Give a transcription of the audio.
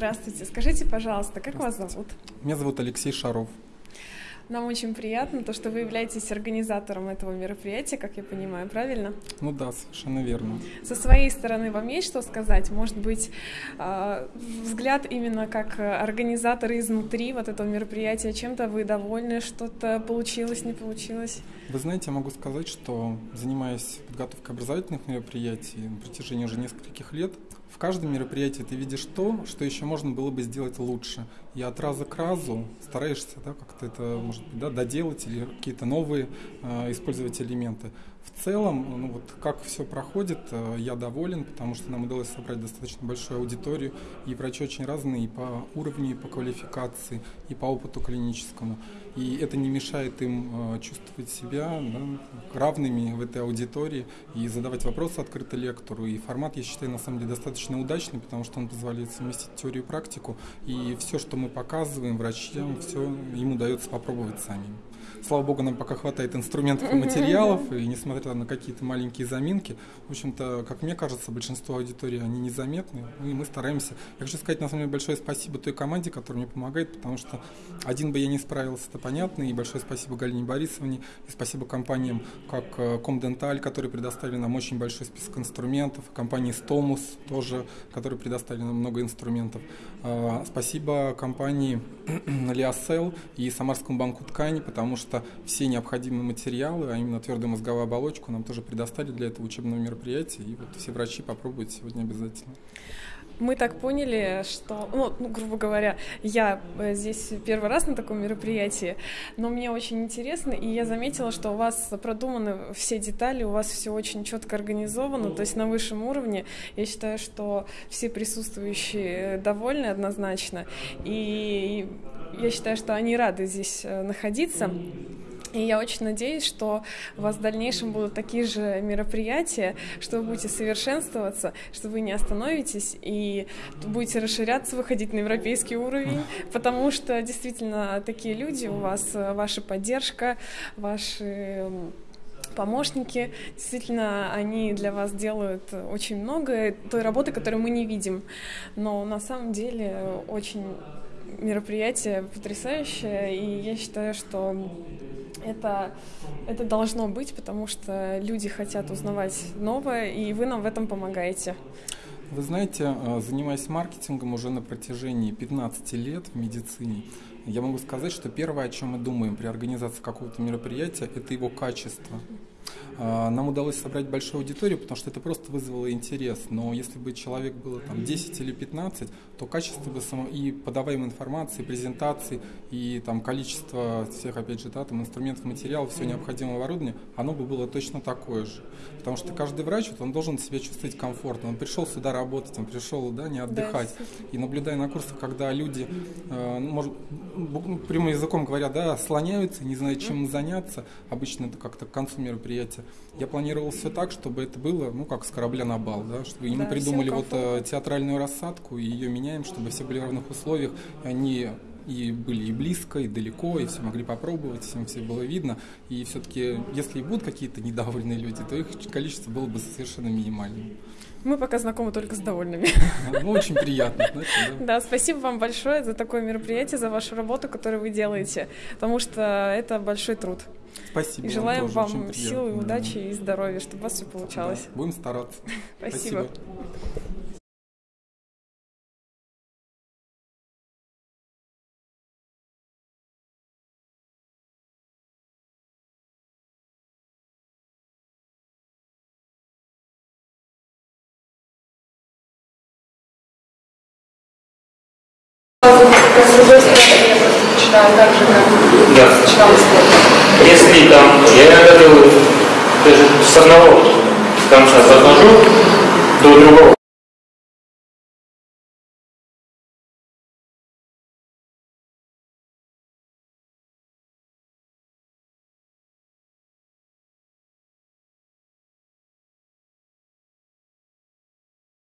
Здравствуйте, скажите, пожалуйста, как вас зовут? Меня зовут Алексей Шаров. Нам очень приятно то, что вы являетесь организатором этого мероприятия, как я понимаю, правильно? Ну да, совершенно верно. Со своей стороны вам есть что сказать? Может быть, а, взгляд именно как организаторы изнутри вот этого мероприятия, чем-то вы довольны, что-то получилось, не получилось? Вы знаете, я могу сказать, что занимаясь подготовкой образовательных мероприятий на протяжении уже нескольких лет, в каждом мероприятии ты видишь то, что еще можно было бы сделать лучше. И от раза к разу стараешься да, как-то это, может быть, да, доделать или какие-то новые э, использовать элементы. В целом, ну вот как все проходит, э, я доволен, потому что нам удалось собрать достаточно большую аудиторию, и врачи очень разные и по уровню, и по квалификации, и по опыту клиническому. И это не мешает им э, чувствовать себя да, равными в этой аудитории и задавать вопросы открыто лектору. И формат, я считаю, на самом деле достаточно удачный, потому что он позволяет совместить теорию и практику. И все, что мы показываем врачам, все им удается попробовать самим. Слава богу, нам пока хватает инструментов и материалов, и несмотря на какие-то маленькие заминки, в общем-то, как мне кажется, большинство аудитории, они незаметны, и мы стараемся. Я хочу сказать, на самом деле, большое спасибо той команде, которая мне помогает, потому что один бы я не справился, это понятно, и большое спасибо Галине Борисовне, и спасибо компаниям, как э, Комденталь, которые предоставили нам очень большой список инструментов, компании Stomus тоже, которые предоставили нам много инструментов. А, спасибо компании Лиасел и Самарскому банку ткани, потому что все необходимые материалы, а именно твердую мозговую оболочку, нам тоже предоставили для этого учебного мероприятия. И вот все врачи попробуют сегодня обязательно мы так поняли, что, ну, ну, грубо говоря, я э, здесь первый раз на таком мероприятии, но мне очень интересно, и я заметила, что у вас продуманы все детали, у вас все очень четко организовано, то есть на высшем уровне. Я считаю, что все присутствующие довольны однозначно, и я считаю, что они рады здесь э, находиться. И я очень надеюсь, что у вас в дальнейшем будут такие же мероприятия, что вы будете совершенствоваться, что вы не остановитесь и будете расширяться, выходить на европейский уровень, потому что действительно такие люди у вас, ваша поддержка, ваши помощники. Действительно, они для вас делают очень много той работы, которую мы не видим. Но на самом деле очень мероприятие потрясающее, и я считаю, что это, это должно быть, потому что люди хотят узнавать новое, и вы нам в этом помогаете. Вы знаете, э, занимаясь маркетингом уже на протяжении 15 лет в медицине, я могу сказать, что первое, о чем мы думаем при организации какого-то мероприятия, это его качество. А, нам удалось собрать большую аудиторию, потому что это просто вызвало интерес. Но если бы человек было там 10 или 15, то качество бы само, и подаваемой информации, презентации, и там количество всех, опять же, да, там, инструментов, материалов, все необходимое оборудование, оно бы было точно такое же. Потому что каждый врач, вот, он должен себя чувствовать комфортно. Он пришел сюда работать, он пришел да, не отдыхать. Да, и наблюдая на курсах, когда люди, э, ну, может, прямым языком говоря, да, слоняются, не знают, чем заняться, обычно это как-то к концу мероприятия, я планировал все так, чтобы это было, ну, как с корабля на бал, да, чтобы да, мы придумали вот э, театральную рассадку, и ее меняем, чтобы все были в равных условиях, и они и были и близко, и далеко, и все могли попробовать, всем все было видно. И все-таки, если и будут какие-то недовольные люди, то их количество было бы совершенно минимальным. Мы пока знакомы только с довольными. Ну, очень приятно. Знаете, да? да, спасибо вам большое за такое мероприятие, за вашу работу, которую вы делаете, потому что это большой труд. Спасибо. И желаем вам, вам силы, удачи и здоровья, чтобы у вас все получалось. Да, будем стараться. Спасибо. Спасибо. с другой стороны, начинаю так же, как да. начинала Если там, я иногда делаю даже с одного конца захожу до другого.